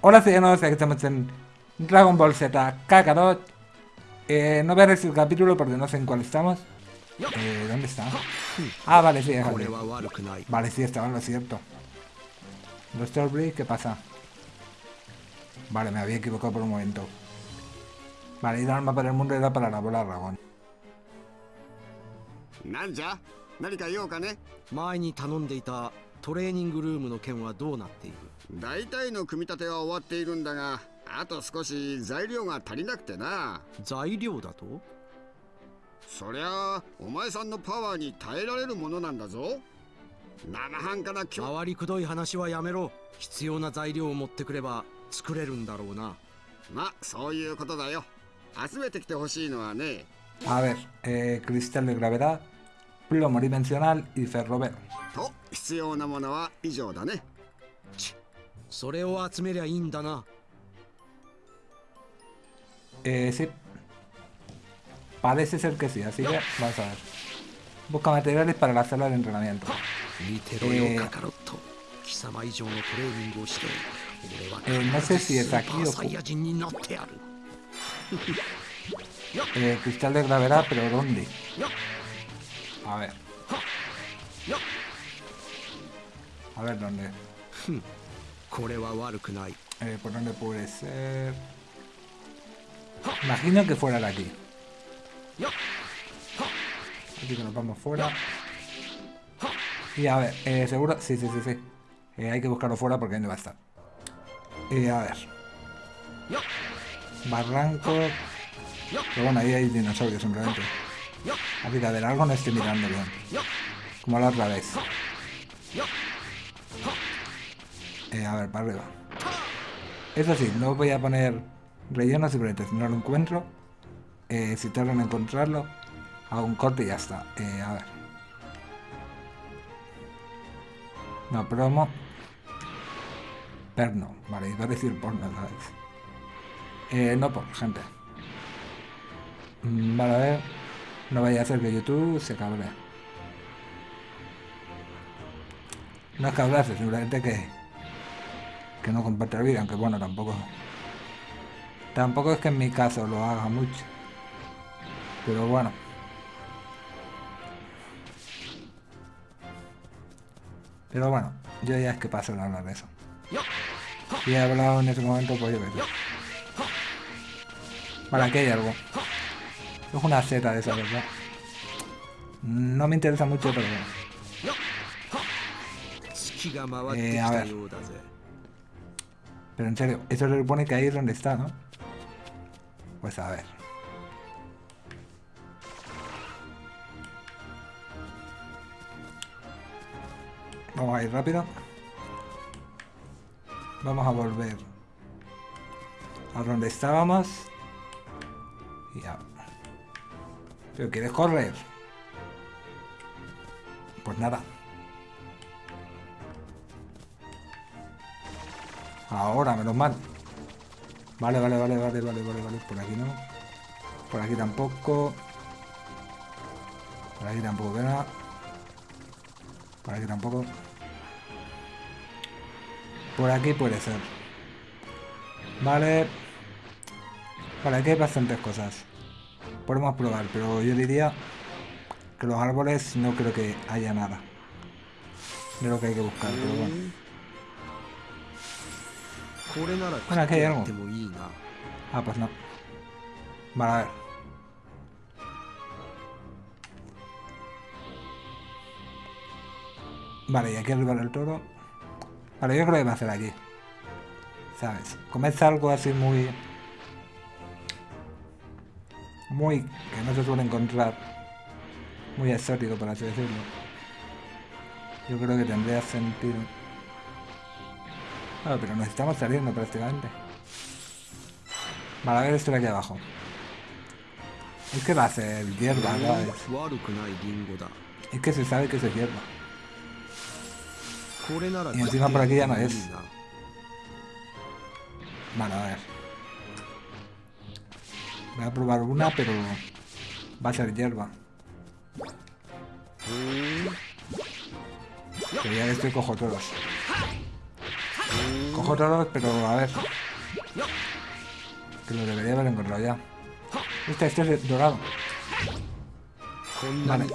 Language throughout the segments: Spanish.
Hola ciudadanos, aquí estamos en Dragon Ball Z Kakarot. Eh, no voy a decir el capítulo porque no sé en cuál estamos. Eh, ¿Dónde está? Ah, vale, sí, déjame. Vale, sí, estaba en lo cierto. Los Starbreeze, ¿qué pasa? Vale, me había equivocado por un momento. Vale, ir al mapa del mundo era para la bola dragón. なんじゃ何か用かね前に頼んでいたトレーニングルームの件はどうなっている 大体の組み立ては終わっているんだがあと少し材料が足りなくてな。材料だと？そりゃあお前さんのパワーに耐えられるものなんだぞ。生半可な今日回りくどい話はやめろ。必要な材料を持ってくれば作れるんだろうな。まそういうことだよ。集めてきてほしいのはね。A ver, eh, cristal de gravedad, plomo dimensional y ferrover. と必要なものは以上だねそれを集めりゃいいんだな。Eh, sí. Parece ser que sí, así que vamos a ver. Busca materiales para la sala de entrenamiento. Eh, eh, no sé si es aquí o... Eh, cristal de gravedad, pero ¿dónde? A ver. A ver dónde. Eh, ¿Por dónde puede ser? Imagino que fuera de aquí. Aquí que nos vamos fuera. Y a ver, eh, ¿seguro? Sí, sí, sí, sí. Eh, hay que buscarlo fuera porque ahí no va a estar. Y a ver. Barranco. Pero bueno, ahí hay dinosaurios simplemente. Aquí la del algo no estoy mirando bien. Como la otra vez. Eh, a ver, para arriba. Eso sí, no voy a poner relleno simplemente si no lo encuentro. Eh, si tardan en encontrarlo, hago un corte y ya está. Eh, a ver. No, promo. Perno. Vale, iba a decir porno, ¿sabes? Eh, no por gente. Mm, Vale, a ver. No vaya a ser que YouTube se cabre. No es cabrarse, simplemente que que no comparte el vídeo, aunque bueno, tampoco... Tampoco es que en mi caso lo haga mucho. Pero bueno. Pero bueno, yo ya es que paso de hablar de eso. Si he hablado en ese momento, pues yo qué Vale, aquí hay algo. Es una seta de esa, ¿verdad? No me interesa mucho, pero... Eh, a ver. Pero en serio, eso se supone que ahí es donde está, ¿no? Pues a ver. Vamos a ir rápido. Vamos a volver a donde estábamos. Ya. ¿Pero quieres correr? Pues nada. Ahora, menos mal. Vale, vale, vale, vale, vale, vale, vale. Por aquí no. Por aquí tampoco. Por aquí tampoco queda. Por aquí tampoco. Por aquí puede ser. Vale. Vale, aquí hay bastantes cosas. Podemos probar, pero yo diría que los árboles no creo que haya nada. De lo que hay que buscar, pero bueno. Bueno, aquí hay algo. Ah, pues no. Vale, a ver. Vale, y aquí arriba el toro. Vale, yo creo que va a hacer aquí. ¿Sabes? Comerse algo así muy... Muy... Que no se suele encontrar. Muy exótico, por así decirlo. Yo creo que tendría sentido. Pero nos estamos saliendo prácticamente. Vale, a ver esto de aquí abajo. Es que va a ser hierba, ¿sabes? Es que se sabe que es hierba. Y encima por aquí ya no es. Vale, a ver. Voy a probar una, pero va a ser hierba. Que ya estoy cojo todos. Cojo todos, pero a ver. Que lo debería haber encontrado ya. Este, este es dorado. Vale.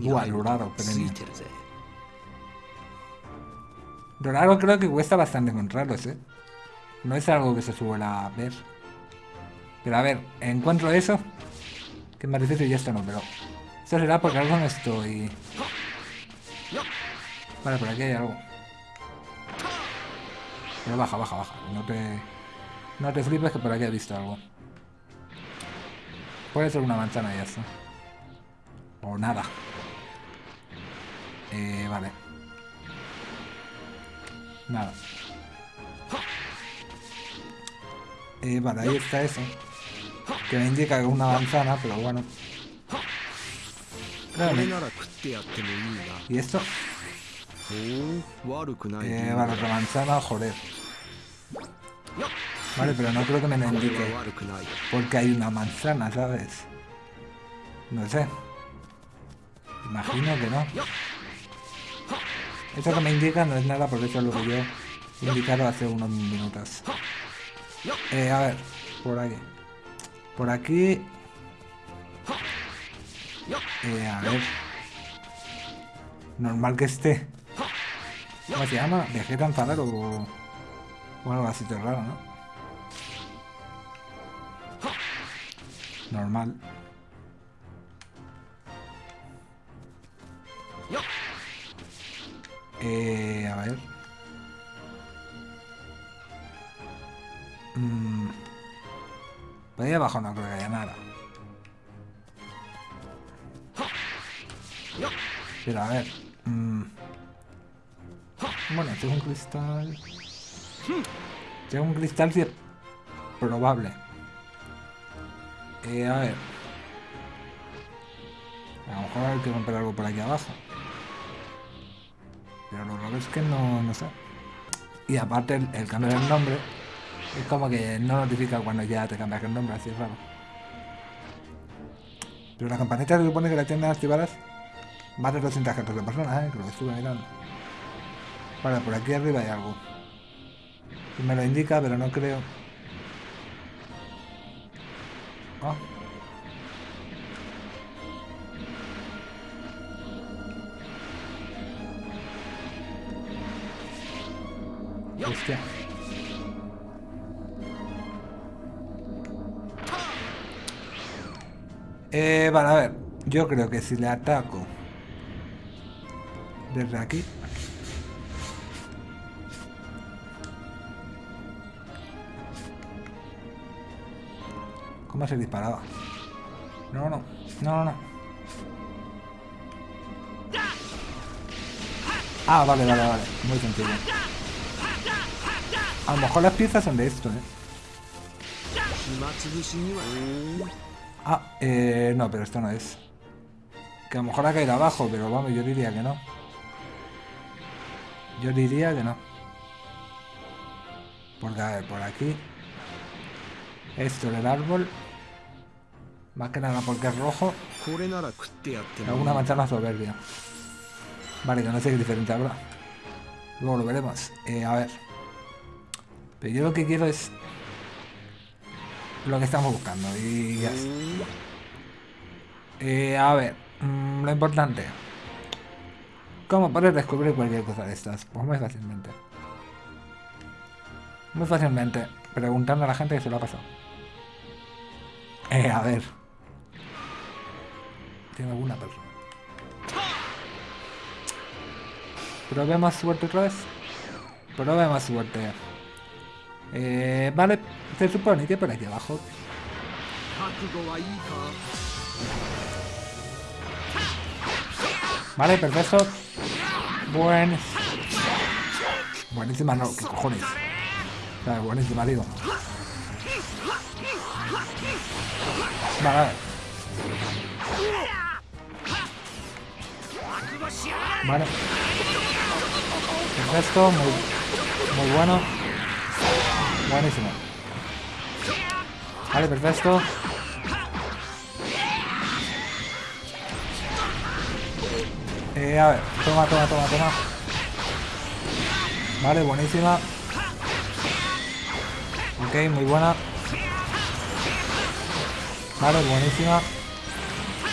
Buah, dorado, premio. Dorado creo que cuesta bastante encontrarlos, ¿eh? No es algo que se suela ver. Pero a ver, encuentro eso. Que me y esto no, pero... Esto será porque algo no estoy... Vale, por aquí hay algo. Pero baja, baja, baja. No te, no te flipes que por aquí he visto algo. Puede ser una manzana y ya. O nada. Eh, vale. Nada. Eh, vale, ahí está eso. Que me indica que es una manzana, pero bueno. Dale. ¿Y esto? Eh, vale, otra manzana, joder. Vale, pero no creo que me lo indique. Porque hay una manzana, ¿sabes? No sé. Imagino que no. Eso que me indica no es nada, porque eso es lo que yo indicaron hace unos minutos. Eh, a ver, por ahí. Por aquí... Eh, a ver... Normal que esté. ¿Cómo se llama? Vegeta enfadado o... o algo así de raro, ¿no? Normal. Eh, a ver. Mm. Por ahí abajo no creo que haya nada. Pero a ver. mm. Bueno, tengo un cristal. Tengo un cristal si probable. Eh, a ver. A lo mejor hay que comprar algo por aquí abajo. Pero lo raro es que no, no sé. Y aparte el, el cambio del nombre es como que no notifica cuando ya te cambias el nombre, así es raro. Pero la campanita se supone que la tienen activadas más de 214 personas, ¿eh? Que lo estuve mirando. Vale, por aquí arriba hay algo. Me lo indica, pero no creo. Ah. Hostia. Eh, vale, a ver. Yo creo que si le ataco desde aquí. ¿Cómo a ser disparada? No, no, no, no, no. Ah, vale, vale, vale. Muy sencillo. A lo mejor las piezas son de esto, ¿eh? Ah, eh, no, pero esto no es. Que a lo mejor ha caído abajo, pero vamos, yo diría que no. Yo diría que no. Porque, a ver, por aquí. Esto del árbol. Más que nada porque es rojo. Alguna manchada soberbia. Vale, que no sé qué diferente habrá. Luego lo veremos. Eh, a ver. Pero yo lo que quiero es... Lo que estamos buscando. Y ya. Eh, a ver. Mm, lo importante. ¿Cómo poder descubrir cualquier cosa de estas? Pues muy fácilmente. Muy fácilmente. Preguntando a la gente que se lo ha pasado. Eh, a ver. Tiene alguna perra. Probemos suerte otra vez. Probemos suerte. Eh, vale, se supone que por aquí abajo. Vale, perfecto. Buen. Buenísima, no, ¿qué cojones? O sea, buenísima, digo. Vale, vale. Vale. Perfecto, muy, muy bueno. Buenísimo. Vale, perfecto. Eh, a ver, toma, toma, toma, toma. Vale, buenísima. Ok, muy buena. Vale, buenísima.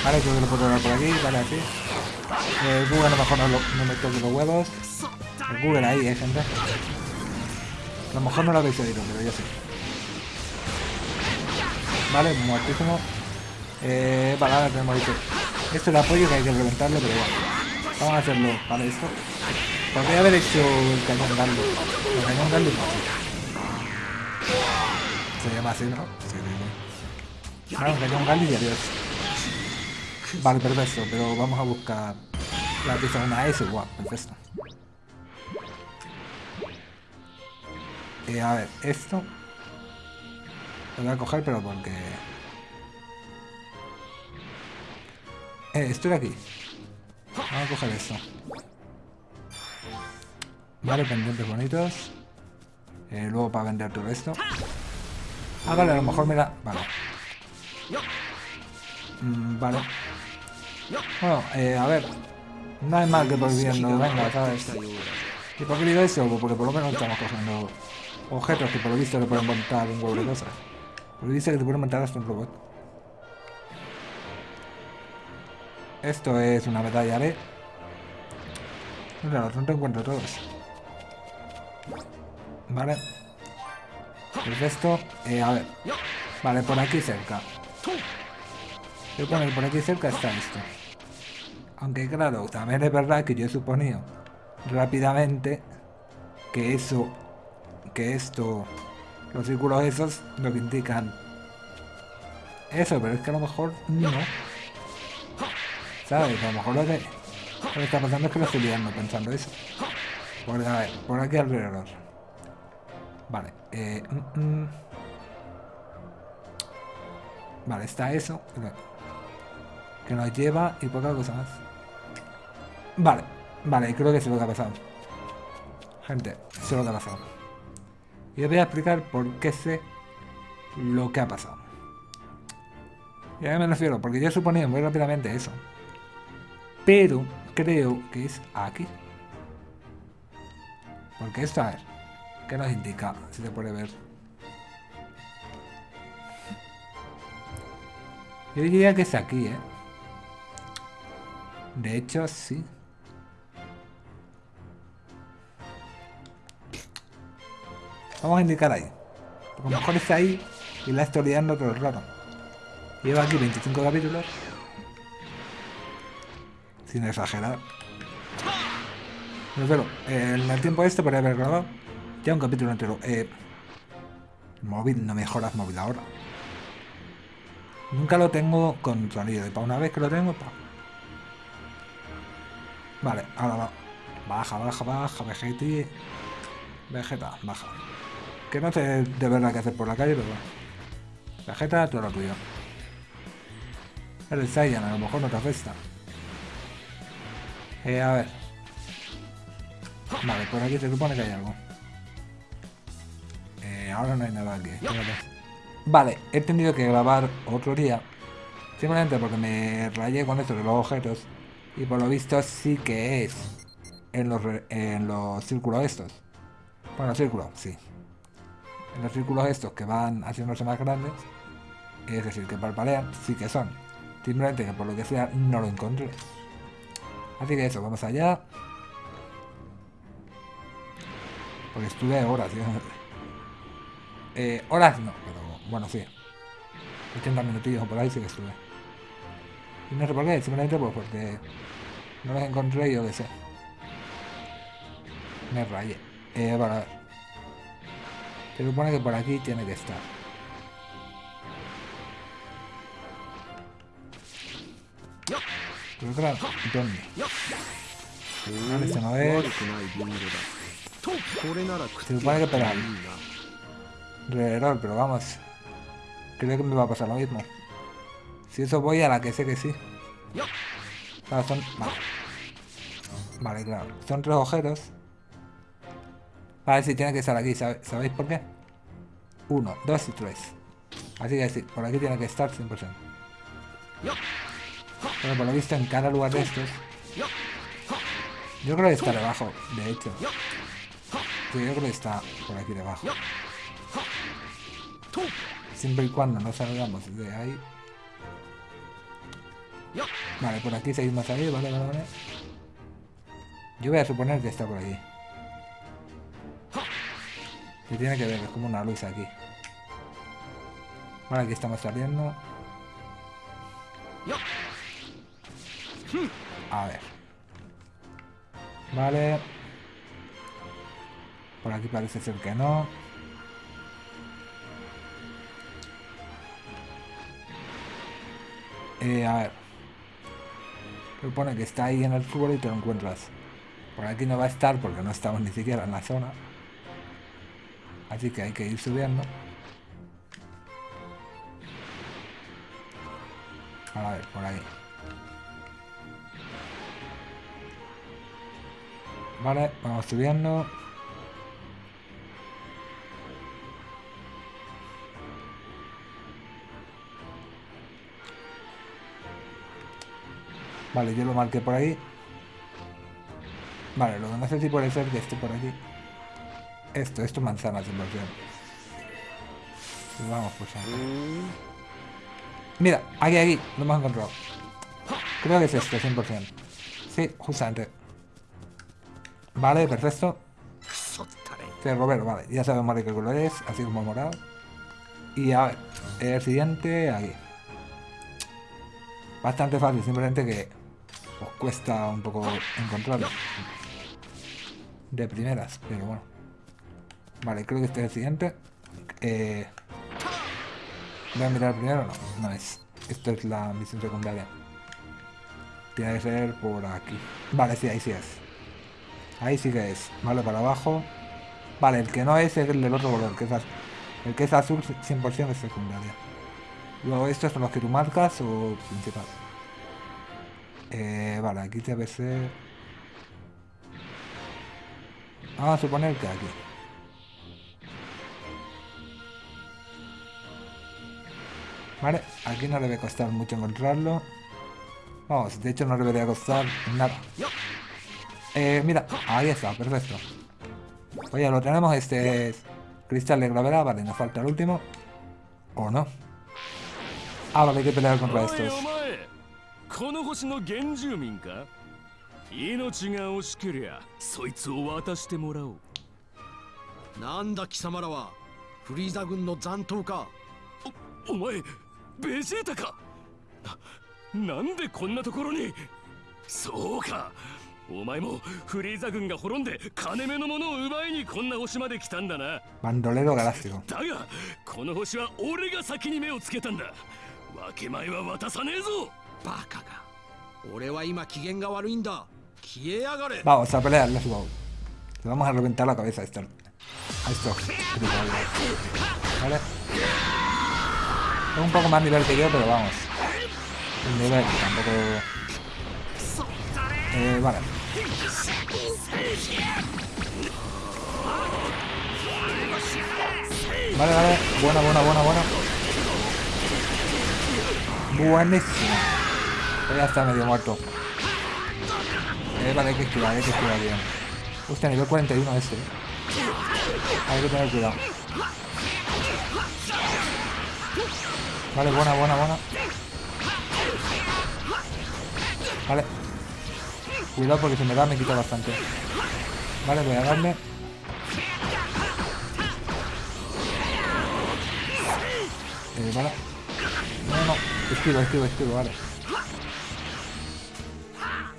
Vale, creo que lo puedo dar por aquí, vale, así. Eh, Google a lo mejor no, lo, no me toque los huevos. El Google ahí, eh, gente. A lo mejor no lo habéis oído, pero yo sí. Vale, muertísimo. Eh, vale, ahora tenemos esto. Esto es el apoyo que hay que reventarlo, pero bueno. Vamos a hacerlo para esto. Podría haber hecho el cañón Gallo. El cañón Gallo no. Se llama así, ¿no? Sí, sí, sí. Vale, un cañón Gallo y adiós. Vale, perfecto, pero vamos a buscar la una S, guau, perfecto. Eh, a ver, esto lo voy a coger, pero porque... Eh, estoy aquí. Vamos a coger esto. Vale, pendientes bonitos. Eh, luego para vender todo esto. Ah, vale, a lo mejor me da... Vale. Mm, vale. Bueno, eh, a ver. No hay mal que por bien no venga, ¿sabes? ¿Y por qué digo eso? Porque por lo menos estamos cogiendo objetos que por lo visto le pueden montar un huevo de cosas. Porque dice que te pueden montar hasta un robot. Esto es una medalla de... Mira, no te encuentro todos. Vale. El resto... Eh, a ver. Vale, por aquí cerca. Yo pone que por aquí cerca está esto. Aunque claro, también es verdad que yo he suponido rápidamente que eso, que esto, los círculos esos lo que indican eso, pero es que a lo mejor no. ¿Sabes? A lo mejor lo que, lo está pasando es que lo estoy liando pensando eso. Por, a ver, por aquí alrededor. Vale. Eh, mm, mm. Vale, está eso. Que nos lleva y poca cosa más. Vale, vale, creo que sé lo que ha pasado. Gente, sé lo que ha pasado. Y os voy a explicar por qué sé lo que ha pasado. Y a mí me refiero, porque yo suponía muy rápidamente eso. Pero creo que es aquí. Porque esto, a ver, ¿qué nos indica? Si se puede ver. Yo diría que es aquí, ¿eh? De hecho, sí. Vamos a indicar ahí. lo mejor está ahí y la estoy liando todo el rato. Lleva aquí 25 capítulos. Sin exagerar. Pero en el tiempo este podría haber grabado ya un capítulo entero. Eh, móvil, no mejoras móvil ahora. Nunca lo tengo con sonido. Y para una vez que lo tengo, pa. Vale, ahora va. Baja, baja, baja, Vegeta. Vegeta, baja. Que no sé de verdad qué hacer por la calle, pero bueno. Vegeta, todo lo tuyo. Eres Saiyan, a lo mejor no te afecta. Eh, a ver. Vale, por aquí se supone que hay algo. Eh, ahora no hay nada aquí. Vale, he tenido que grabar otro día. Simplemente porque me rayé con esto de los objetos. Y por lo visto sí que es en los, en los círculos estos. Bueno, círculos, sí. En los círculos estos que van haciéndose más grandes. Es decir, que parpadean, sí que son. Simplemente que por lo que sea no lo encontré. Así que eso, vamos allá. Porque estuve horas, tío. Eh, horas no, pero bueno, sí. 80 minutillos por ahí sí que estuve. Y no sé por qué, simplemente pues porque no los encontré yo qué sé. Me rayé. Eh, para ver. Se supone que por aquí tiene que estar. Pero claro, ¿dónde? Vale, se no ve. Se supone que pegar. Alrededor, pero vamos. Creo que me va a pasar lo mismo. Si eso voy a la que sé que sí. Claro, son... Vale. Vale, claro. Son tres agujeros. Vale, sí, tiene que estar aquí. ¿Sabéis por qué? Uno, dos y tres. Así que por aquí tiene que estar 100%. Pero por lo visto en cada lugar de estos... Yo creo que está debajo, de hecho. Yo creo que está por aquí debajo. Siempre y cuando no salgamos de ahí. Vale, por aquí seguimos ahí, vale, vale, vale. Yo voy a suponer que está por aquí. Se tiene que ver, es como una luz aquí. Vale, aquí estamos saliendo. A ver. Vale. Por aquí parece ser que no. Eh, a ver. Supone que está ahí en el fútbol y te lo encuentras. Por aquí no va a estar porque no estamos ni siquiera en la zona. Así que hay que ir subiendo. A ver, por ahí. Vale, vamos subiendo. Vale, yo lo marqué por ahí. Vale, lo que no sé si puede ser que esté por aquí. Esto, esto es manzana 100%. Y vamos pues. Mira, aquí, aquí, lo hemos encontrado. Creo que es este, 100%. Sí, justamente. Vale, perfecto. Sí, Roberto, vale. Ya sabemos de qué color es, así como morado. Y a ver, el siguiente aquí. Bastante fácil, simplemente que os cuesta un poco encontrarlo. De primeras, pero bueno. Vale, creo que este es el siguiente. Eh, voy a mirar primero, no, no es. Esto es la misión secundaria. Tiene que ser por aquí. Vale, sí, ahí sí es. Ahí sí que es. Vale, para abajo. Vale, el que no es es el del otro color, que es azul. El que es azul 100% es secundaria. Luego estos son los que tú marcas o principal. Eh, vale, aquí debe ser... Vamos a suponer que aquí. Vale, aquí no debe costar mucho encontrarlo. Vamos, de hecho no debería costar nada. Eh, mira, ahí está, perfecto. Oye, lo tenemos, este es cristal de gravedad, vale, nos falta el último. ¿O no? Ah, vale, hay que pelear contra estos. この星の原住民か命が惜しけりゃそいつを渡してもらおうなんだ貴様らはフリーザ軍の残党かお前 ベジータか？ななんでこんなところに？そうか。お前もフリーザ軍が滅んで金目のものを奪いにこんな星まで来たんだな。Bandolero galáctico だがこの星は俺が先に目をつけたんだ。分け前は渡さねえぞ。バカが俺は今機嫌が悪いんだ。消えやがれ。Vamos a pelear, let's go. Le vamos a reventar la cabeza a esto. A esto. Vale. Es un poco más nivel que yo, pero vamos. Un nivel tampoco... Eh, vale. Vale, vale. Buena, buena, buena, buena. Buenísimo. Ya está medio muerto. Eh, vale, hay que esquivar, hay que esquivar bien. Hostia, nivel 41 este. Hay que tener cuidado. Vale, buena, buena, buena. Vale. Cuidado porque si me da me quita bastante. Vale, voy a darle. Eh, vale. No, no. Esquivo, esquivo, esquivo, vale.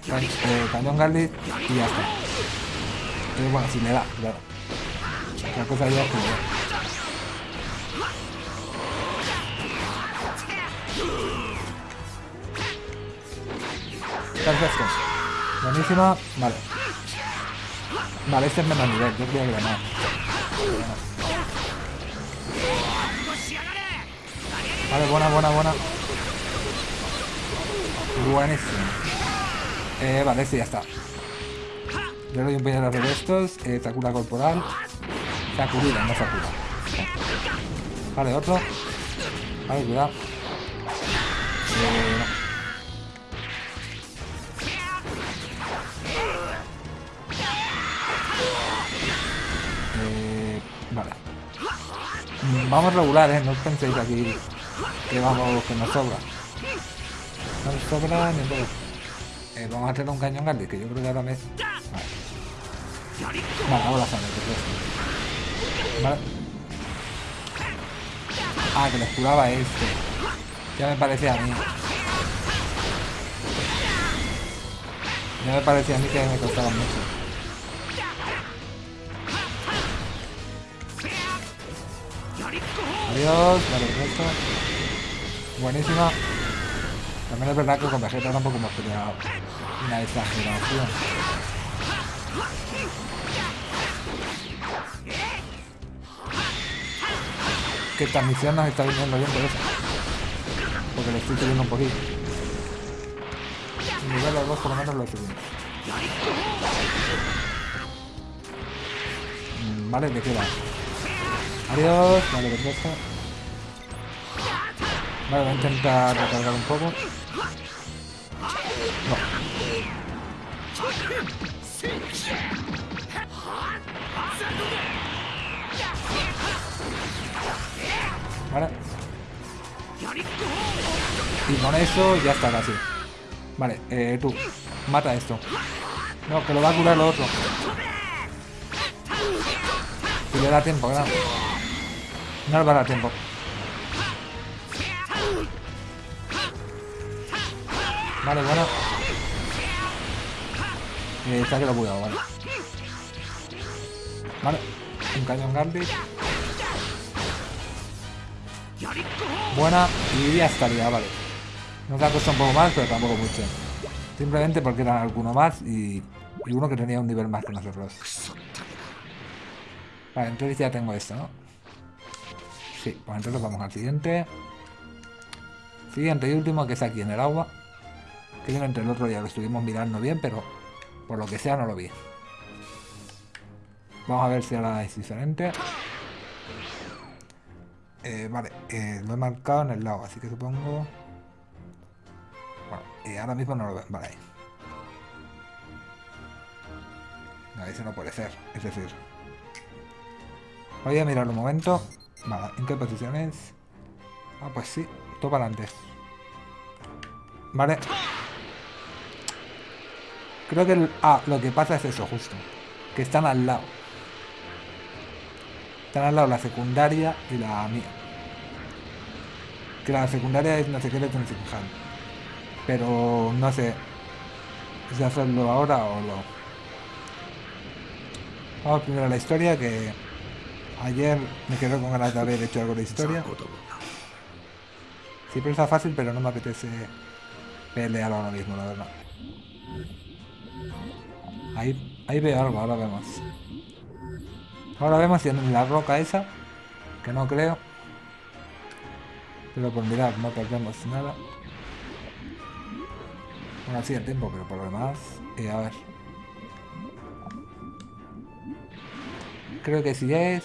Can eh, cañón Garlic y ya está. Eh, bueno, si me da, claro. La cosa ya es que me da. Perfecto. Buenísima. Vale. Vale, este es menos nivel. Yo creía que más. Vale, buena, buena, buena. Buenísimo. Eh, vale, sí, ya está. Le doy un puñetazo de estos. Eh, Sakura corporal. Sakurida, no Sakura. Vale, otro. Vale, cuidado. Eh, vale. Mm, Vamos regular, ¿eh? No penséis aquí que vamos, que nos sobra. No nos sobra ni poco. Eh, vamos a hacer un cañón grande, que yo creo que ahora me... Vale. Vale, hago la sangre, perfecto. Vale. Ah, que les curaba este. Ya me parecía a mí. Ya me parecía a mí que me costaba mucho. Adiós, vale, perfecto. Buenísima. También es verdad que con Vegeta tampoco hemos peleado una exageración. Que esta misión nos está viniendo bien por eso. Porque le estoy subiendo un poquito. El nivel los dos por lo menos lo subimos. Mm, Vale, ¿de qué va? Adiós, vale, perfecto. Vale, voy a intentar recargar un poco. No. Vale. Y con eso ya está casi. Vale, eh, tú, mata esto. No, que lo va a curar lo otro. Si le da tiempo, claro. No le va a dar tiempo. Vale, bueno. Eh, está que lo he bugueado, vale. Vale. Un cañón Garlic. Buena. Y ya estaría, vale. Nos ha costado un poco más, pero tampoco mucho. Simplemente porque eran alguno más y, y uno que tenía un nivel más que nosotros. Vale, entonces ya tengo esto, ¿no? Sí, pues entonces vamos al siguiente. Siguiente y último, que es aquí en el agua. Que yo entre el otro ya lo estuvimos mirando bien, pero por lo que sea no lo vi. Vamos a ver si ahora es diferente. Eh, vale, eh, lo he marcado en el lado, así que supongo... Bueno, eh, ahora mismo no lo veo. Vale, ahí. No, ese no puede ser. Es decir... Voy a mirar un momento. Vale, ¿en qué posición es? Ah, pues sí, todo para adelante. Vale. Creo que... Ah, lo que pasa es eso, justo. Que están al lado. Están al lado la secundaria y la mía. Que la secundaria es no sé qué que fijar. Pero no sé si hacerlo ahora o no. Vamos primero a la historia que ayer me quedé con ganas de haber hecho algo de historia. Siempre está fácil pero no me apetece pelear ahora mismo, la verdad. Ahí, ahí veo algo, ahora vemos. Ahora vemos si en la roca esa, que no creo. Pero por mirar, no perdemos nada. Bueno, sí el tiempo, pero por lo demás... Eh, a ver. Creo que sí es...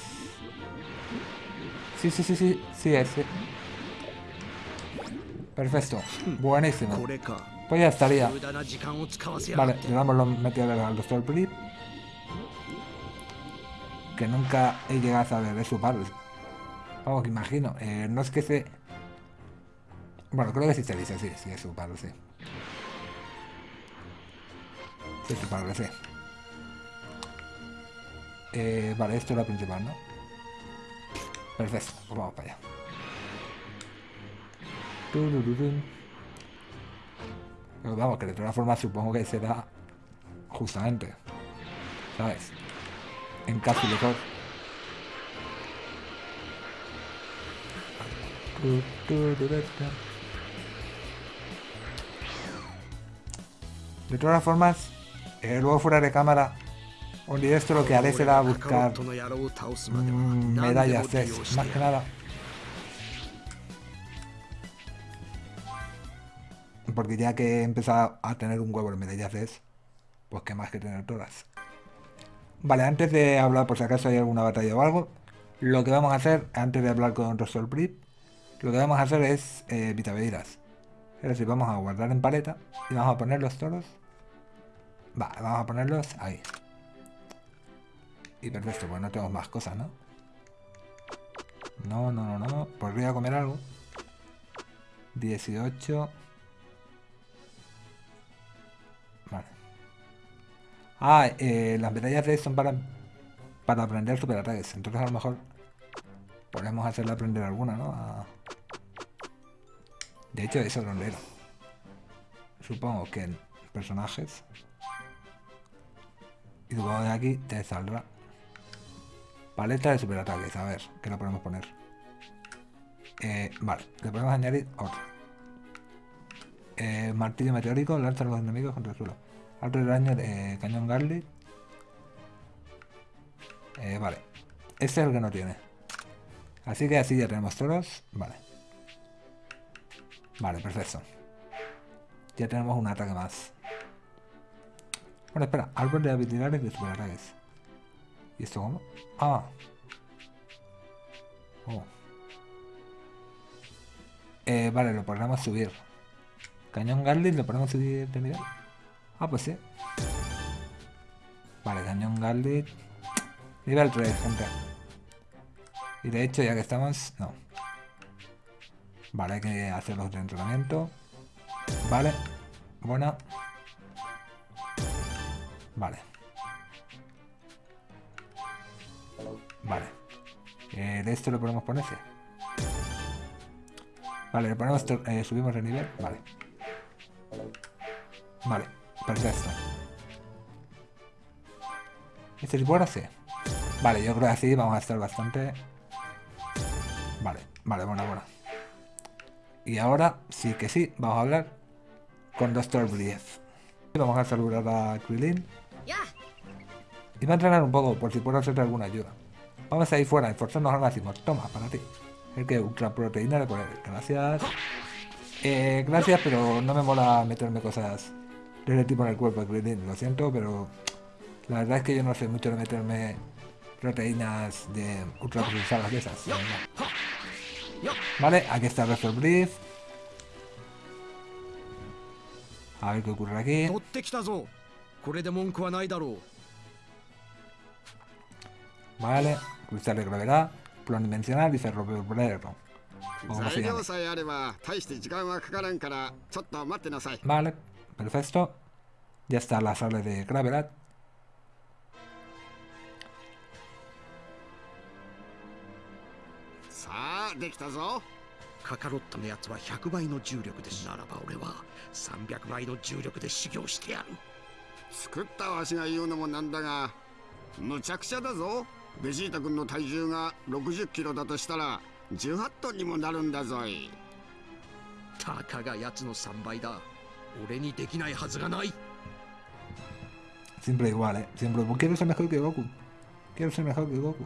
Sí, sí, sí, sí, sí es. Sí. Perfecto. Buenísimo. Pues ya estaría. Vale, le damos los metidos al doctor Blip. Que nunca he llegado a saber de su padre. Vamos, que imagino. eh, no es que se... Bueno, creo que sí se dice, sí, sí es su padre, sí. Sí es su padre, sí. Eh, vale, esto es lo principal, ¿no? Perfecto, pues vamos para allá. Pero vamos, que de todas formas supongo que será justamente, ¿sabes? encapsulado. De todas las formas, eh, luego fuera de cámara, esto lo que haré será buscar mm, medallas, es, más que nada. Porque ya que he empezado a tener un huevo de medallas, es, pues que más que tener todas. Vale, antes de hablar, por si acaso hay alguna batalla o algo, lo que vamos a hacer, antes de hablar con Rosol Brip, lo que vamos a hacer es eh, vitavedidas. Es decir, vamos a guardar en paleta y vamos a poner los toros. Va, vamos a ponerlos ahí. Y perfecto, pues no tenemos más cosas, ¿no? No, no, no, no. Podría comer algo. 18. Ah, eh, las medallas de son para, para aprender superataques. Entonces a lo mejor podemos hacerle aprender alguna, ¿no? De hecho, eso lo leo. Supongo que en personajes. Y supongo que aquí te saldrá. Paleta de superataques. A ver, ¿qué le podemos poner? Eh, vale, le podemos añadir otro. Eh, martillo meteórico, lanza a los enemigos contra el suelo. Alto de daño de cañón Garlic. Eh, vale. Este es el que no tiene. Así que así ya tenemos todos. Vale. Vale, perfecto. Ya tenemos un ataque más. Bueno, espera. Árbol de habilidades de superataques. ¿Y esto cómo? Ah. Oh. Eh, vale, lo podemos subir. Cañón Garlic lo podemos subir de nivel. Ah, pues sí. Vale, cañón Garlic. Nivel 3, gente. Y de hecho, ya que estamos... No. Vale, hay que hacer los de entrenamiento. Vale. Buena. Vale. Vale. Eh, de esto lo podemos ponerse. Vale, le ponemos, eh, subimos de nivel. Vale. Vale, perfecto. ¿Este tipo ahora sí? Vale, yo creo que así vamos a estar bastante... Vale, vale, buena, buena. Y ahora sí que sí, vamos a hablar con Dr. Brief. Vamos a saludar a Krillin. Y va a entrenar un poco por si puedo hacerte alguna ayuda. Vamos a ir fuera, esforzarnos al máximo. Toma, para ti. El que ultra proteína de poder. Gracias. Eh, gracias, pero no me mola meterme cosas tiene tipo en el cuerpo, lo siento, pero la verdad es que yo no sé mucho de meterme proteínas de ultraprocesadas de esas. Vale, aquí está Refer Brief. A ver qué ocurre aquí. Vale, cristal de gravedad, plano dimensional y cerro verbo. Vale, perfecto. Ya está la sala de gravedad. さあできたぞカカロットのやつは100倍の重力ですならば俺は300倍の重力で修行してやる作ったわしが言うのもなんだがむちゃくちゃだぞベジータ君の体重が60キロだとしたら18トンにもなるんだぞいたかがやつの3倍だ俺にできないはずがない Siempre igual, ¿eh? Siempre. Quiero ser mejor que Goku. Quiero ser mejor que Goku.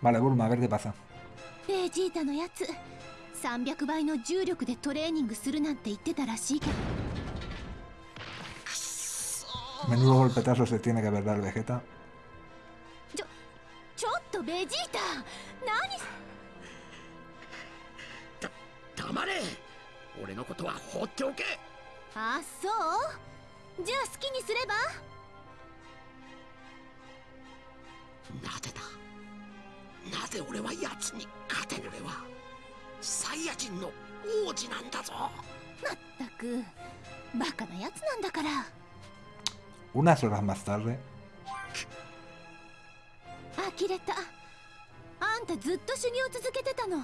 Vale, Bulma, a ver qué pasa. Vegeta no yatsu. 300倍の重力でトレーニングするなんて言ってたらしいけど Menudo golpetazo se tiene que haber dado el Vegeta. Yo, ¡Chotto, Vegeta! ¡Nani! ¡Ta, tamare! ¡Ore no koto wa hotte oke! ¡Ah, so! ¡Ya, ski ni sureba! なぜだ？なぜ俺は奴に勝てぬ俺は？サイヤ人の王子なんだぞ。まったくバカなやつなんだから。Unas horas más tarde. 呆れた。あんたずっと修行続けてたの。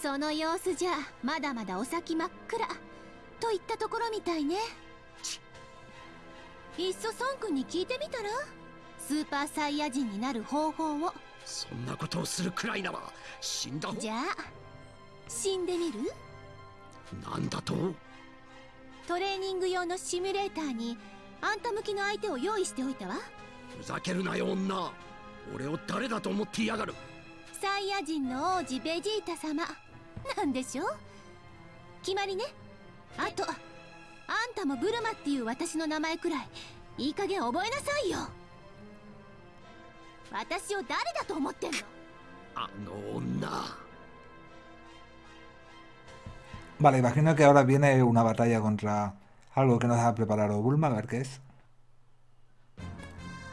その様子じゃまだまだお先真っ暗。といったところみたいね。いっそ孫君に聞いてみたら？スーパーサイヤ人になる方法を。そんなことをするくらいなら死んだ方？じゃあ死んでみる？なんだと？トレーニング用のシミュレーターにあんた向きの相手を用意しておいたわ。ふざけるなよ女。俺を誰だと思っていやがる？サイヤ人の王子ベジータ様。なんでしょ決まりね。あとあんたもブルマっていう私の名前くらいいい加減覚えなさいよ私を誰だと思ってんのあの女 Vale, imagino que ahora viene una batalla contra algo que nos ha preparado Bulma. A ver qué es.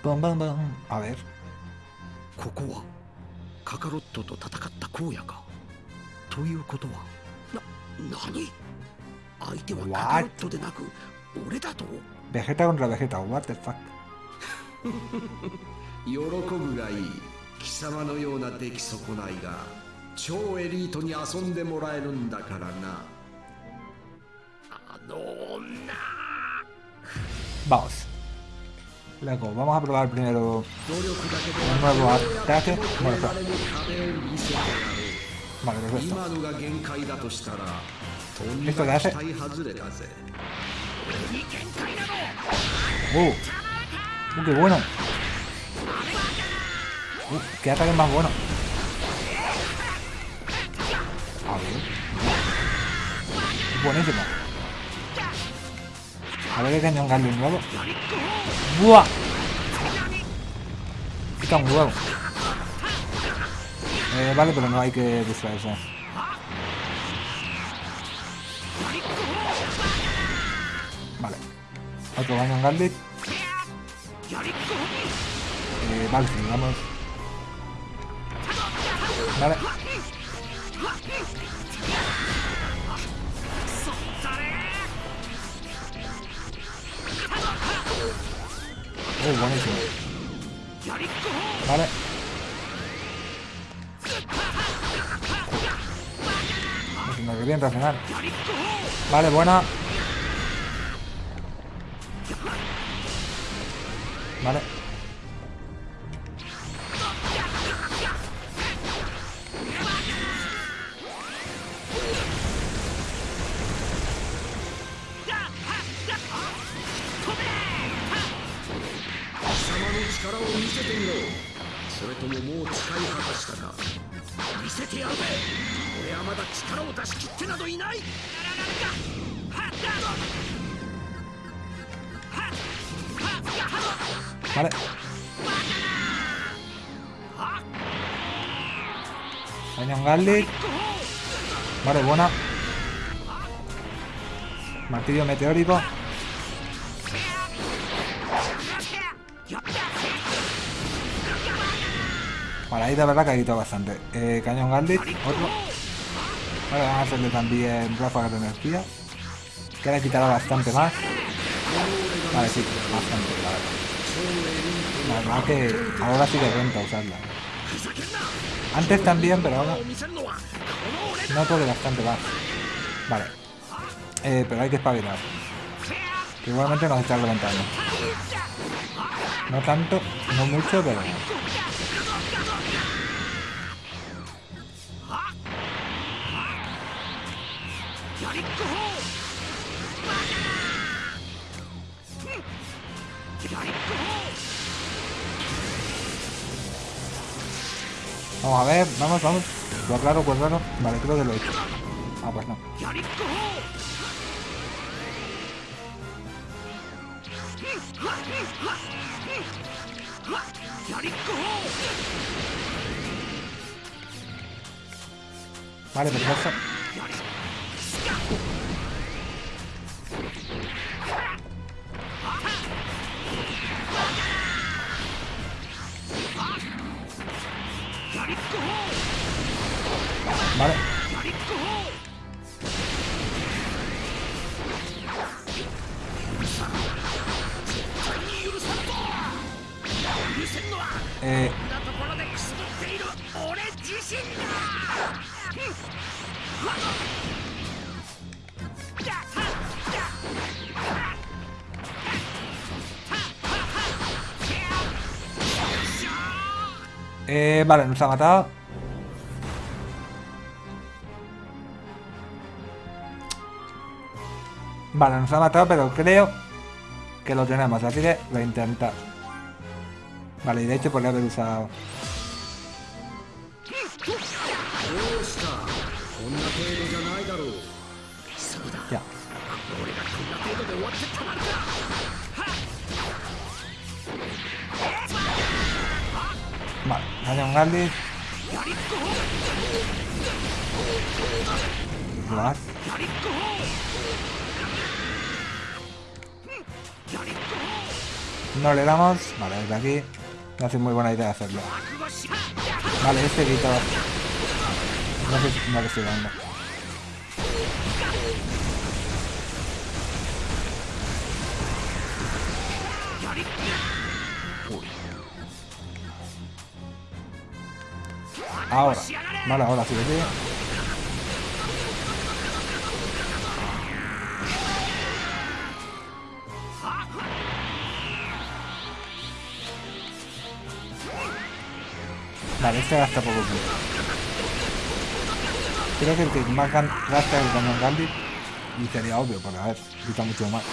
Bum, bum, bum. A ver. ここは カカロットと戦った荒野かということはな何相手はカカロットでなく俺だと Vegeta contra Vegeta, what the fuck. 喜ぶがいい貴様のような出来損ないが超エリートに遊んでもらえるんだからなあの女 Vamos. Luego, vamos a probar primero un nuevo ataque. Bueno, 我々の壁を見せてやろ vale, う perfecto. 今のが限界だとしたらとん Esto だ qué 期 hace? 待外れだぜ Uh. Uh, qué bueno. Uh, qué ataque más bueno. A ver. Buenísimo. A ver qué cañón Garlic nuevo. ¡Buah! Quita un huevo. Eh, vale, pero no hay que distraerse. Vale. Otro cañón Garlic. Eh, vale, vamos. Vale. Oh, buenísimo. Vale. Vale, buena. Vale. Garlic. Vale, buena. Martillo meteórico. Vale, ahí de verdad que ha quitado bastante. Eh, cañón Garlic, otro. Vale, vamos a hacerle también ráfagas de energía. Que le quitará bastante más. Vale, sí, bastante, la verdad. La verdad que ahora sí que renta usarla. Antes también, pero ahora noto que bastante más. Vale. Eh, pero hay que espabilar. Que igualmente nos está levantando. No tanto, no mucho, pero... Vamos a ver, vamos, vamos. Pues raro, pues. Vale, creo que lo he hecho. Ah, pues no. Vale, perfecto. Vale. Eh, Eh, vale, nos ha matado. Vale, nos ha matado, pero creo que lo tenemos, así que voy a intentar. Vale, y de hecho podría haber usado... Vale, un Galdis. No le damos. Vale, desde aquí. No hace muy buena idea hacerlo. Vale, este grito. No sé, no le estoy dando. Ahora. Vale, ahora sí, tío. Vale, este gasta poco tiempo. Creo que el que más gasta es el cañón Gandhi. Y sería obvio, porque a ver, quita mucho más.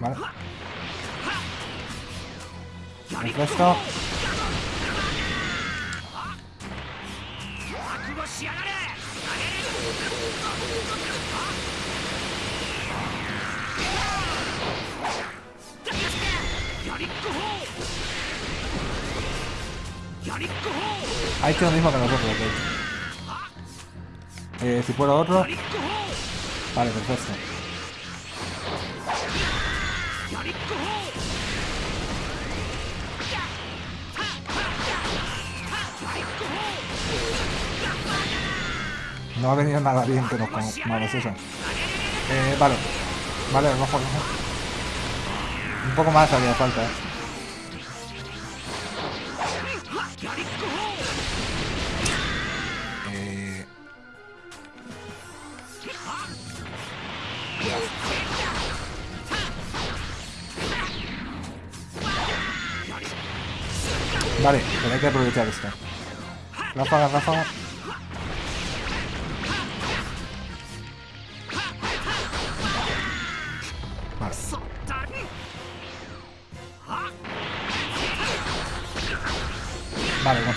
Vale. El resto... Ha hecho lo mismo que nosotros, hecho. Eh, si puedo otro... Vale, perfecto. No ha venido nada bien que nos comamos eso. Eh, vale. Vale, rojo, rojo. Un poco más haría falta, eh. Eh, Vale, pero que aprovechar esto. Ráfaga, ráfaga.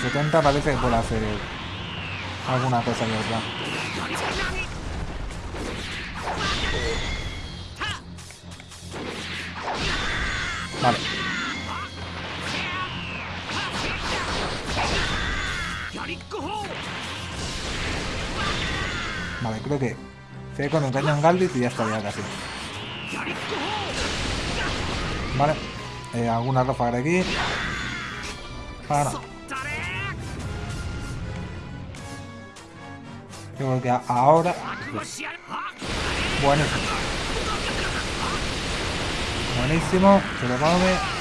70 parece que puede hacer alguna cosa que otra. Vale. Vale, creo que se con el cañón Galdis y ya estaría casi. Vale. Eh, alguna ráfaga de aquí. Para. Creo que ahora... Buenísimo. Buenísimo. Se lo come.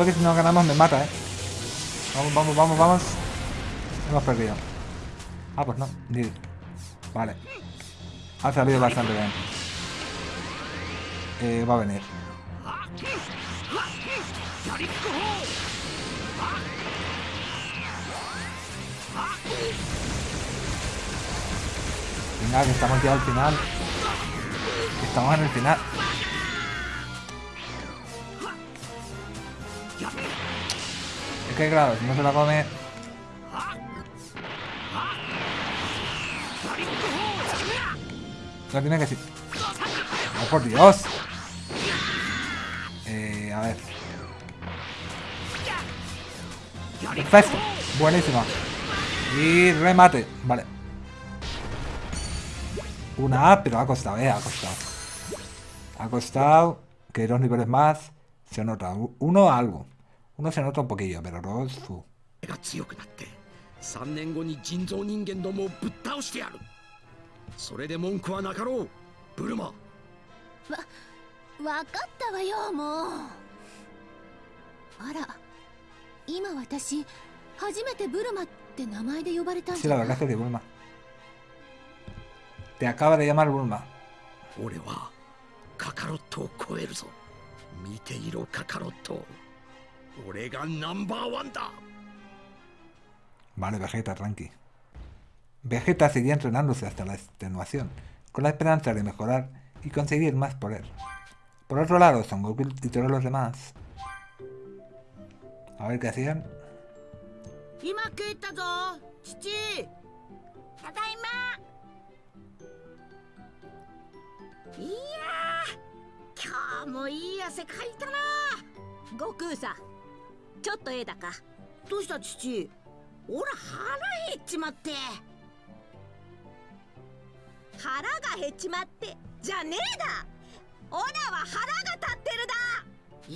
Creo que si no ganamos me mata, eh. Vamos, vamos, vamos, vamos. Hemos perdido. Ah, pues no. Vale. Ha salido bastante bien. Eh, va a venir. Venga, que estamos ya al final. Estamos en el final. Que si no se la come... No tiene que ser... ¡Oh, por Dios! Eh, a ver. Perfecto. Buenísima. Y remate. Vale. Una A, pero ha costado, eh, ha costado. Ha costado que dos niveles más se nota. Uno algo. Uno se nota un poquillo, pero dos... fu. が強くなって3年後に人造人間どもをぶっ倒してやるそれで文句はなかろうブルマわかったわよもうあら今私初めてブルマって名前で呼ばれたんじゃない verdad es que de Bulma. Te acaba de llamar Bulma. 俺はカカロットを超えるぞ見ていろカカロット Vale, Vegeta, tranqui. Vegeta seguía entrenándose hasta la extenuación, con la esperanza de mejorar y conseguir más poder. Por otro lado, Son Goku y todos los demás. A ver qué hacían. ちょっとええだか。どうした父？俺腹減っちまって。腹が減っちまって。じゃねえだ。オラは腹が立ってるだ。え？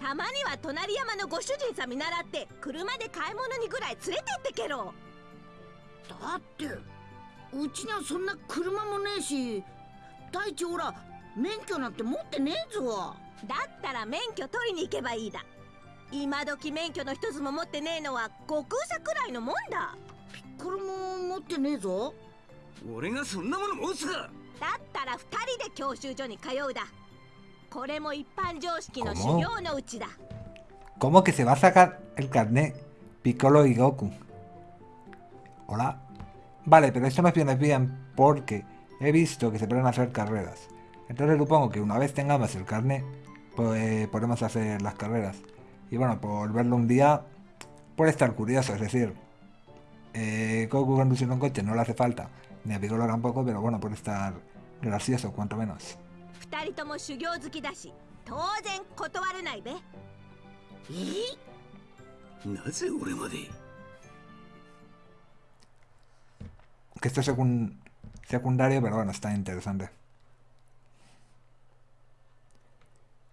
ーたまには隣山のご主人さん見習って車で買い物にぐらい連れてってけろ。だってうちにはそんな車もねえし大地ほら免許なんて持ってねえぞ。だったら免許取りに行けばいいだ今時免許の一つも持ってねえのは悟空さくらいのもんだこれも持ってねえぞ俺がそんなもの持つかだったら二人で教習所に通うだこれも一般常識の修行のうちだ ¿Cómo que se va a sacar el carnet Piccolo y Goku? ¿Hola? Vale, pero esto me viene bien porque he visto que se pueden hacer carreras. Entonces supongo que una vez tengamos el carnet, pues podemos hacer las carreras. y bueno, por verlo un día, por estar curioso, es decir, eh, conduciendo un coche no le hace falta, ni a Piccolo tampoco, pero bueno, por estar gracioso, cuanto menos. Que esto es secundario, pero bueno, está interesante.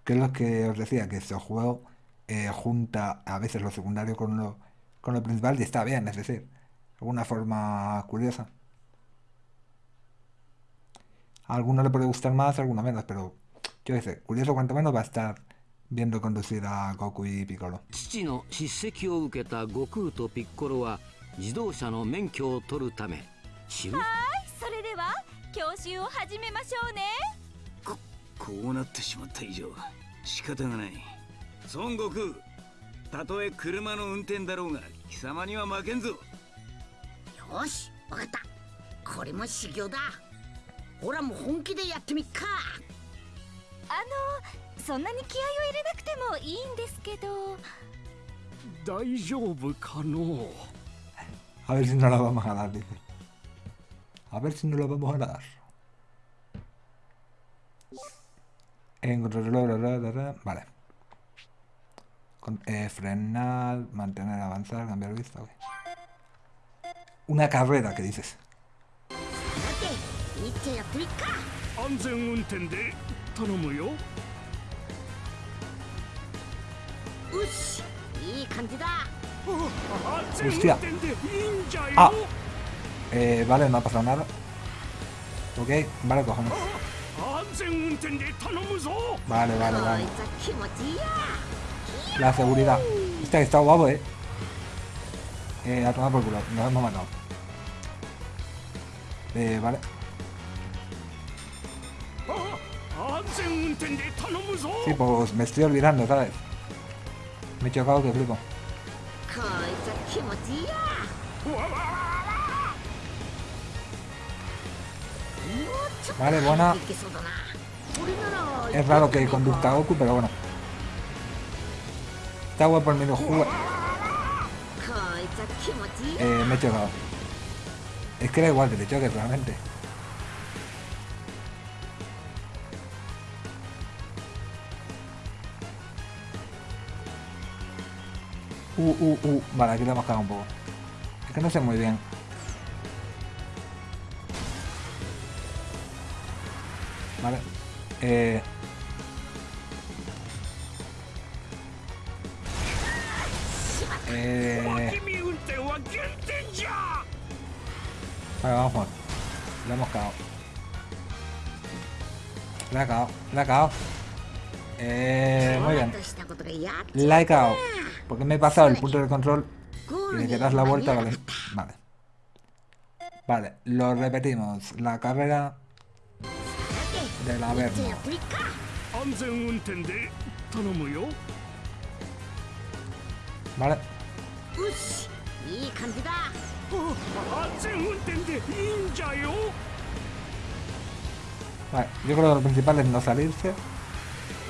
qué es lo que os decía, que este juego eh, junta a veces lo secundario con lo, con lo principal y está bien, es decir, de alguna forma curiosa. A alguno le puede gustar más, a alguno menos, pero yo qué sé, curioso cuanto menos va a estar viendo conducir a Goku y Piccolo. 父の叱責を受けた悟空とピッコロは自動車の免許を取るため知るそれでは教習を始めましょうねこうなってしまった以上仕方がない 孫悟空たとえ車の運転だろうが貴様には負けんぞよしわかったこれも修行だほらもう本気でやってみっかあのそんなに気合を入れなくてもいいんですけど大丈夫かの？A ver si no la vamos a dar, dice. A ver si no la vamos a dar. Vale. Eh, frenar, mantener, avanzar, cambiar vista. Una carrera, que dices. Hostia. Ah. Eh, vale, no ha pasado nada. Ok, vale, cojones. Vale, vale, vale. La seguridad. Está guapo, eh. Eh, a tomar por culo. Nos hemos matado. Eh, vale. Sí, pues me estoy olvidando, ¿sabes? Me he chocado que flipo. Vale, buena. Es raro que conduzca Goku, pero bueno. Esta agua por menos jugar. Eh, me he chocado. Es que da igual que te choques realmente. Uh, uh, uh. Vale, aquí lo hemos cagado un poco. Es que no sé muy bien. Vale. Eh... Eh... Vale, vamos a jugar. Hemos cagado. La ha cagado. La ha cagado. Eh, muy bien. La he cagado. Porque me he pasado el punto de control y le das la vuelta, vale. Vale. Vale, lo repetimos. La carrera de la verga. Vale. よしいい感じだ安全運転でいいんじゃよ Vale, yo creo que lo principal es no salirse.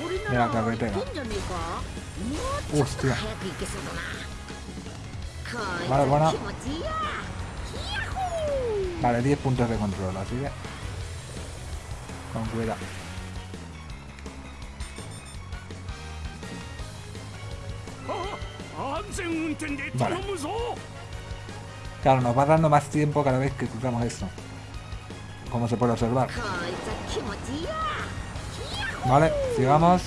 俺 de な la ら carretera. いけんじゃねえかもうちょっと Hostia. 早く行けそうだなこいつ Vale, buena. は気持ちいいや Vale, 10 puntos de control, así que. Con cuidado. Oh. Claro, nos va dando más tiempo cada vez que cruzamos esto. Como se puede observar. Vale, sigamos.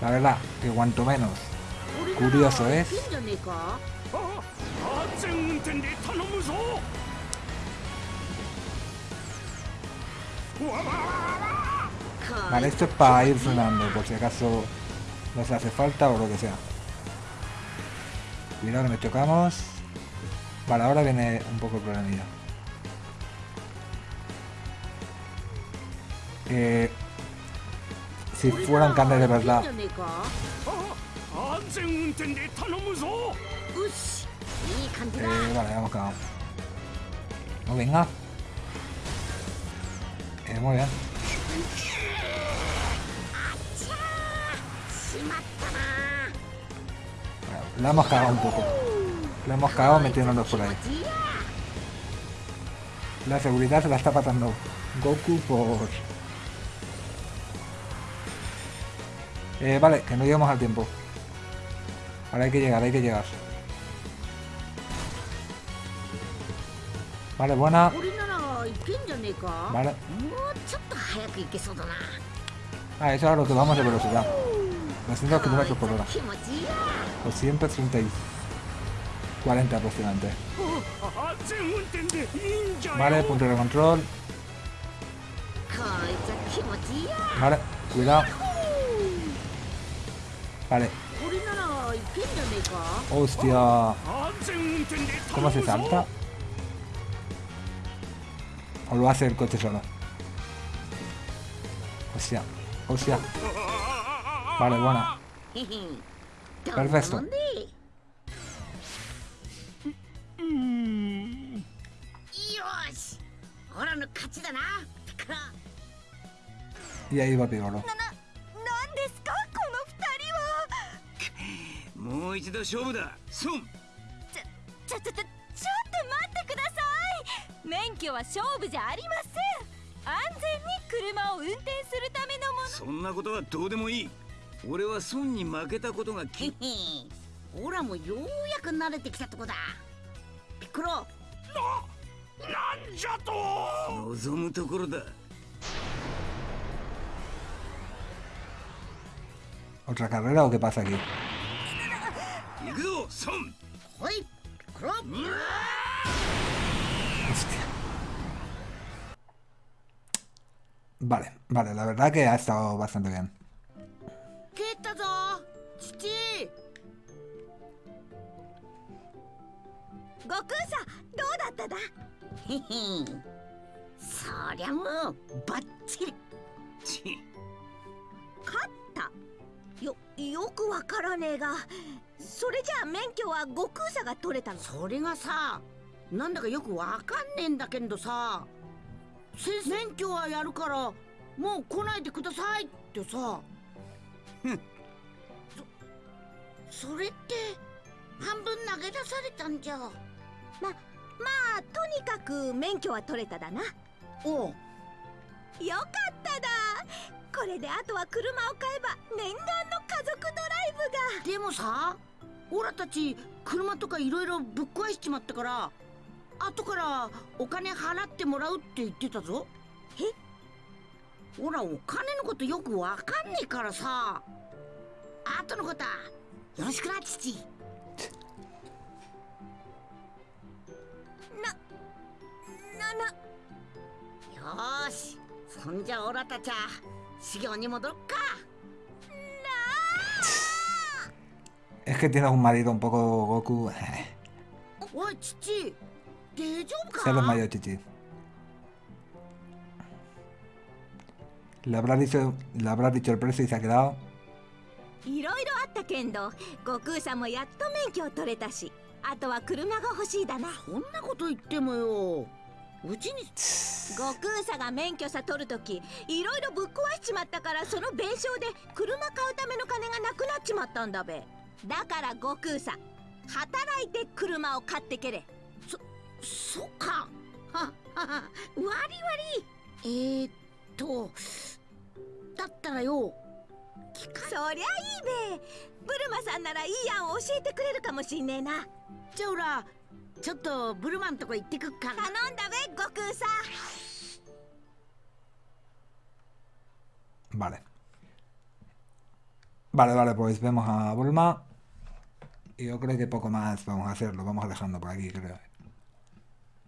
La verdad, que cuanto menos curioso es. Vale, esto es para ir frenando, por si acaso nos hace falta o lo que sea. Cuidado que nos chocamos. Para ahora viene un poco el problemilla. Eh, si fueran carnes de verdad. Eh, vale, hemos cagado. No venga. Eh, muy bien. La hemos cagado un poco. La hemos cagado metiéndonos por ahí. La seguridad se la está pasando Goku por... Eh, vale, que no llegamos al tiempo. Ahora hay que llegar, hay que llegar. Vale, buena. Vale. Ah, eso es lo que vamos de velocidad. 200 km por hora o siempre 40 aproximadamente. Vale, punto de control. Vale, cuidado. Vale. Hostia. ¿Cómo se salta? ¿O lo hace el coche solo? Hostia. Hostia. Vale, buena. Perfecto. Y ahí va Pigoro. 何ですかこの二人はもう一度勝負だソンちょちょちょちょっと待ってください免許は勝負じゃありません安全に車を運転するためのものそんなことはどうでもいい俺はソンに負けたことがへきへオラもようやく慣れてきたとこだピッコロなんじゃと望むところだ ¿Otra carrera o qué pasa aquí? Hostia. Vale, vale, la verdad que ha estado bastante bien. 蹴ったぞ。父。悟空さんどうだっただ？へへそりゃもうバッチリ。チ勝った。よよくわからねえが。それじゃあ免許は悟空さんが取れたの？それがさなんだかよくわかんねえんだけどさ。先生。免許はやるからもう来ないでくださいってさそそれって半分投げ出されたんじゃ。ままあとにかく免許は取れただな。おう。よかっただ。これであとは車を買えば念願の家族ドライブが。でもさオラたち車とかいろいろぶっ壊しちまったから後からお金払ってもらうって言ってたぞ。え？オラお金のことよくわかんねえからさ。後のことはよろしくな父。ななよーし。そんじゃオラたちは修行に戻ろっか。Es que tienes un marido un poco Goku. おい父。大丈夫 Se lo か mayor chichi. Le habrá dicho, le habrá dicho el precio y se ha quedado? いろいろあったけんど悟空さんもやっと免許を取れたしあとは車が欲しいだなそんなこと言ってもよ。うちに。悟空さんが免許さ取るときいろいろぶっ壊しちまったからその弁償で車買うための金がなくなっちまったんだべ。だから悟空さん働いて車を買ってけれ。そっか。ははは割り割り。えー、っとだったらよそりゃいいべブルマさんならいい案を教えてくれるかもしんねえなじゃあほらちょっとブルマンとこ行ってくっから頼んだべ悟空さ Vale. Vale, vale, pues vemos a Bulma. Y yo creo que poco más vamos a hacerlo. Vamos a dejando por aquí, creo.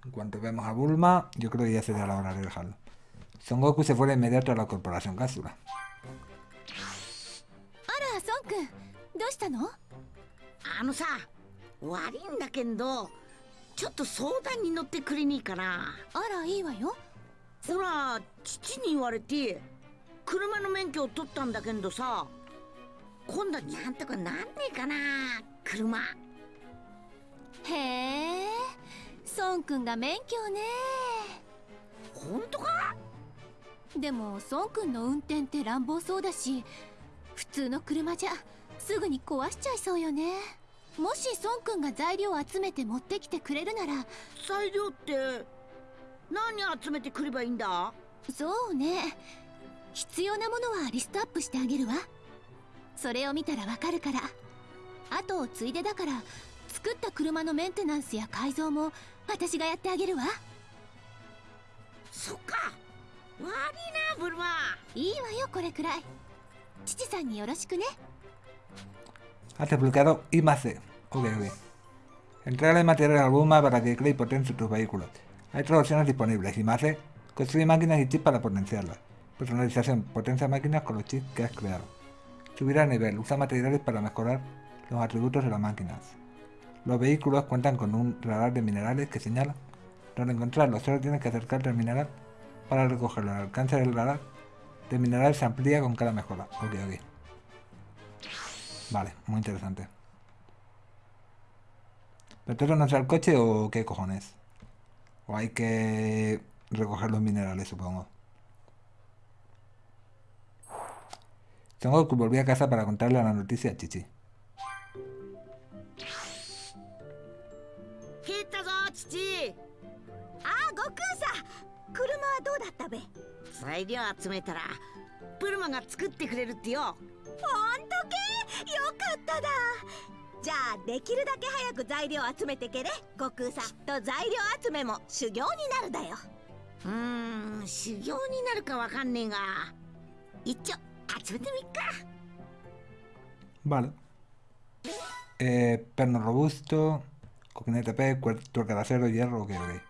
En cuanto vemos a Bulma, yo creo que ya sería la hora de dejarlo. Son Goku se fue de inmediato a la corporación Cápsula. あら孫くんどうしたのあのさ悪いんだけどちょっと相談に乗ってくれねえかなあらいいわよほら父に言われて車の免許を取ったんだけどさ今度はなんとかなんねえかな車へえ孫くんが免許ね本当かでも孫くんの運転って乱暴そうだし普通の車じゃすぐに壊しちゃいそうよね。もし孫くんが材料を集めて持ってきてくれるなら材料って何集めてくればいいんだ？そうね。必要なものはリストアップしてあげるわ。それを見たらわかるから。後をついでだから作った車のメンテナンスや改造も私がやってあげるわ。そっか悪いなブルマいいわよこれくらい父さんによろしくね Has desbloqueado I más C. Ok, ok. Entrega el material a Bulma para que cree y potencie tus vehículos. Hay tres opciones disponibles. I más C. Construye máquinas y chips para potenciarlas. Personalización. Potencia máquinas con los chips que has creado. Subir a nivel. Usa materiales para mejorar los atributos de las máquinas. Los vehículos cuentan con un radar de minerales que señala dónde encontrarlos. Solo tienes que acercarte al mineral para recogerlo al alcance del radar terminará se amplía con cada mejora. Ok, ok. Vale, muy interesante. ¿Pretendo lanzar el coche o qué cojones? O hay que recoger los minerales, supongo. Tengo que volver a casa para contarle la noticia a Chichi. Chichi! 車はどうだったべ？材料集めたらブルマが作ってくれるってよ。ほんとけ？よかっただ。じゃあできるだけ早く材料集めてけれ。悟空さんと材料集めも修行になるだよ。うーん修行になるかわかんねえが。一丁集めてみっか。Vale. Eh, perno robusto, coquinete P, cuer- tuerca de acero, hierro, ok, ok.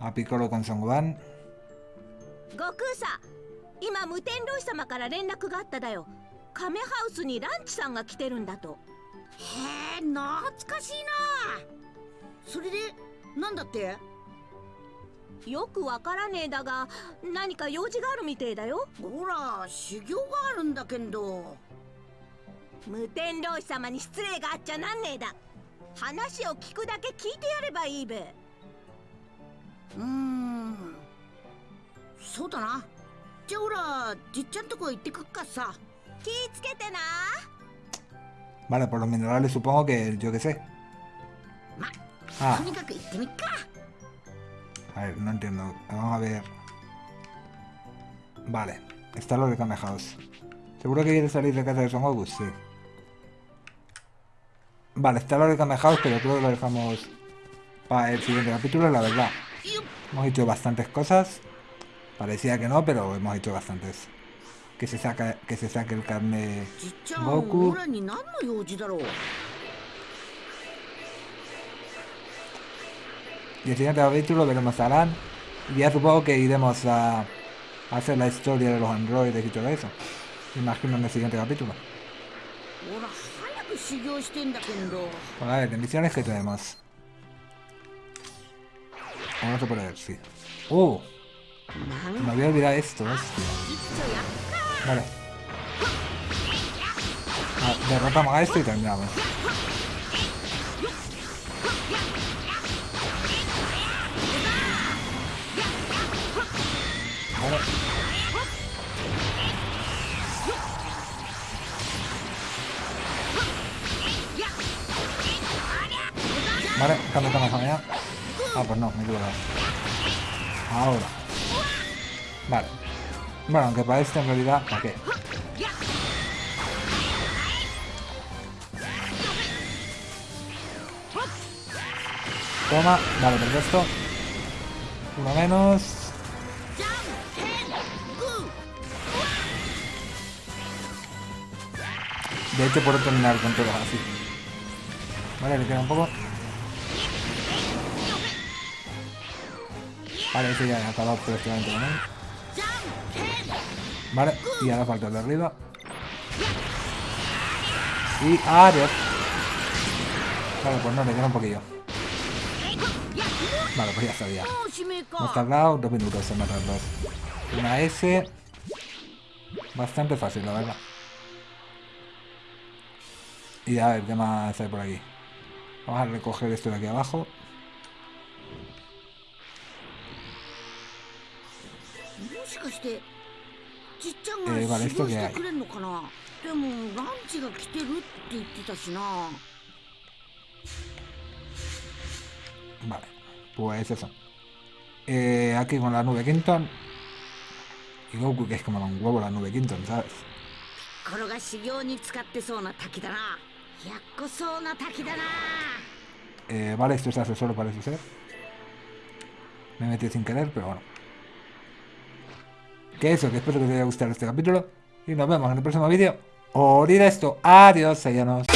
A Piccolo con Son Gohan. 悟空さ今無天老師様から連絡があっただよ。カメハウスにランチさんが来てるんだと。へえ懐かしいな。それでなんだって？よくわからねえだが何か用事があるみてえだよ。ほら修行があるんだけんど。無天老師様に失礼があっちゃなんねえだ。話を聞くだけ聞いてやればいいべうーんそうだなじゃあほらじっちゃんとこ行ってくっかさ気ぃつけてな Vale, por los minerales supongo que yo qué sé. ま Ah, とにかく行ってみっか a ver, no entiendo. Vamos a ver. Vale, está lo de Kame House. ¿Seguro que quiere salir de casa de Son Goku? Sí. Vale, está lo de Kame House, pero creo que lo dejamos para el siguiente capítulo, la verdad. Hemos hecho bastantes cosas. Parecía que no, pero hemos hecho bastantes. Que se, saca, que se saque el carne Goku. Y el siguiente capítulo veremos a Alan. Y ya supongo que iremos a hacer la historia de los androides y todo eso. Imagino en el siguiente capítulo. Bueno, a ver, que tenemos? Vamos a poner, sí. ¡Oh! Me había olvidado esto, hostia. Vale. Ah, derrotamos a esto y terminamos. Vale. Vale, cambio allá. Ah, pues no, me he. Ahora. Vale. Bueno, aunque para esto en realidad, ¿para qué? Toma, vale, perfecto. Uno menos. De hecho puedo terminar con todo así. Vale, le queda un poco. Vale, ese ya ha acabado prácticamente con él. Vale, y ahora falta el de arriba. Y adiós. Vale, pues no, le queda un poquillo. Vale, pues ya sabía. Hemos tardado dos minutos en matar dos. Una S. Bastante fácil, la verdad. Y a ver, ¿qué más hay por aquí? Vamos a recoger esto de aquí abajo. しかしてじっちゃんが指導してくれんのかなでもランチが来てるって言ってたしな Vale, pues eso. Eh, aquí con la nube Quinton. Y Goku que es como un huevo la nube Quinton, ¿sabes? Piccolo が修行に使ってそうな滝だな。やっこそうな滝だな。Eh, vale, esto se hace solo parece ser. Me metí sin querer, pero bueno. Que eso, que espero que os haya gustado este capítulo. Y nos vemos en el próximo vídeo. Orir esto. Adiós, sellanos.